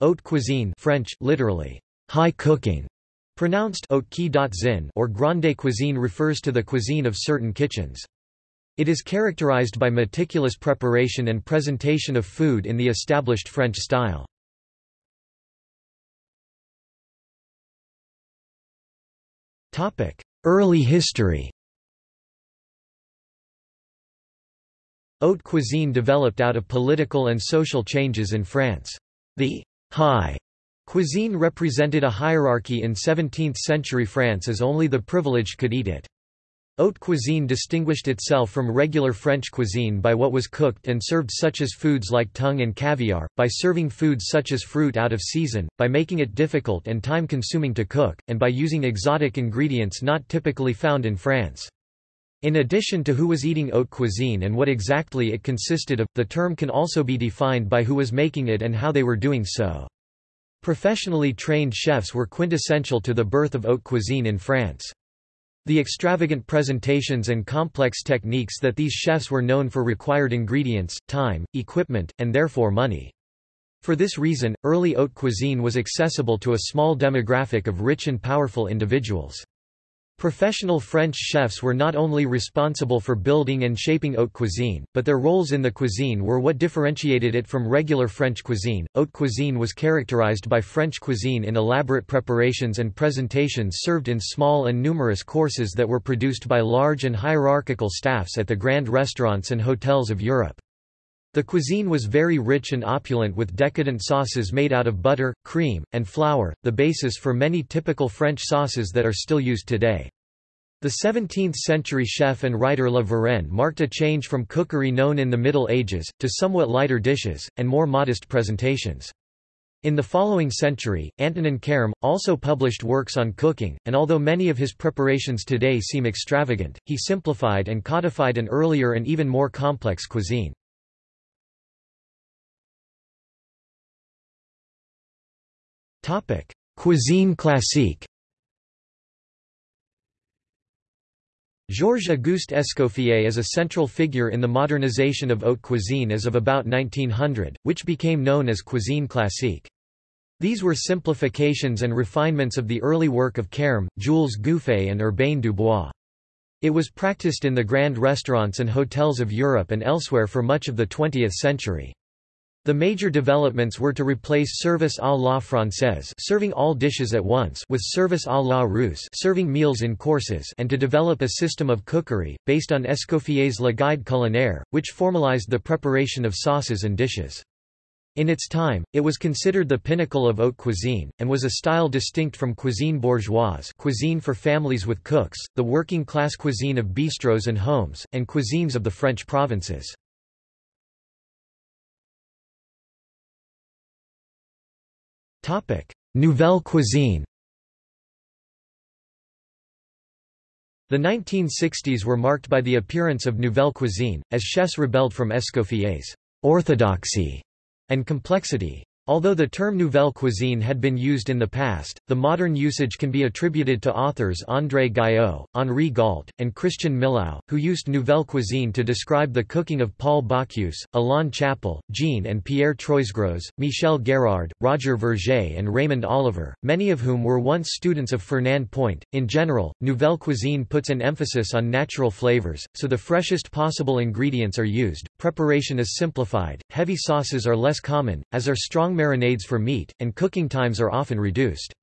Haute cuisine French, literally, high cooking, pronounced or grande cuisine refers to the cuisine of certain kitchens. It is characterized by meticulous preparation and presentation of food in the established French style. Early history Haute cuisine developed out of political and social changes in France. The high cuisine represented a hierarchy in 17th-century France as only the privileged could eat it. Haute cuisine distinguished itself from regular French cuisine by what was cooked and served such as foods like tongue and caviar, by serving foods such as fruit out of season, by making it difficult and time-consuming to cook, and by using exotic ingredients not typically found in France. In addition to who was eating haute cuisine and what exactly it consisted of, the term can also be defined by who was making it and how they were doing so. Professionally trained chefs were quintessential to the birth of haute cuisine in France. The extravagant presentations and complex techniques that these chefs were known for required ingredients, time, equipment, and therefore money. For this reason, early haute cuisine was accessible to a small demographic of rich and powerful individuals. Professional French chefs were not only responsible for building and shaping haute cuisine, but their roles in the cuisine were what differentiated it from regular French cuisine. Haute cuisine was characterized by French cuisine in elaborate preparations and presentations served in small and numerous courses that were produced by large and hierarchical staffs at the grand restaurants and hotels of Europe. The cuisine was very rich and opulent with decadent sauces made out of butter, cream, and flour, the basis for many typical French sauces that are still used today. The 17th-century chef and writer La Varenne marked a change from cookery known in the Middle Ages, to somewhat lighter dishes, and more modest presentations. In the following century, Antonin Carême, also published works on cooking, and although many of his preparations today seem extravagant, he simplified and codified an earlier and even more complex cuisine. Cuisine classique Georges-Auguste Escoffier is a central figure in the modernization of haute cuisine as of about 1900, which became known as cuisine classique. These were simplifications and refinements of the early work of Carême, Jules Gouffé and Urbain Dubois. It was practiced in the grand restaurants and hotels of Europe and elsewhere for much of the 20th century. The major developments were to replace service à la française serving all dishes at once with service à la russe serving meals in courses and to develop a system of cookery, based on Escoffier's Le Guide culinaire, which formalized the preparation of sauces and dishes. In its time, it was considered the pinnacle of haute cuisine, and was a style distinct from cuisine bourgeoise cuisine for families with cooks, the working-class cuisine of bistros and homes, and cuisines of the French provinces. Nouvelle cuisine The 1960s were marked by the appearance of nouvelle cuisine, as chefs rebelled from Escoffier's orthodoxy and complexity. Although the term nouvelle cuisine had been used in the past, the modern usage can be attributed to authors André Gayot, Henri Gault, and Christian Millau, who used nouvelle cuisine to describe the cooking of Paul Bocuse, Alain Chapel, Jean and Pierre Troisgros, Michel Guérard, Roger Vergé and Raymond Oliver, many of whom were once students of Fernand Point. In general, nouvelle cuisine puts an emphasis on natural flavors, so the freshest possible ingredients are used, preparation is simplified, heavy sauces are less common, as are strong marinades for meat, and cooking times are often reduced.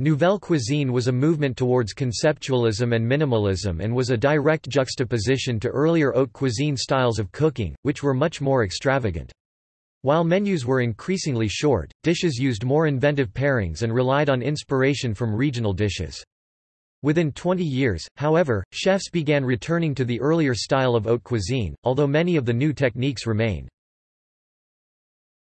Nouvelle cuisine was a movement towards conceptualism and minimalism and was a direct juxtaposition to earlier haute cuisine styles of cooking, which were much more extravagant. While menus were increasingly short, dishes used more inventive pairings and relied on inspiration from regional dishes. Within 20 years, however, chefs began returning to the earlier style of haute cuisine, although many of the new techniques remain.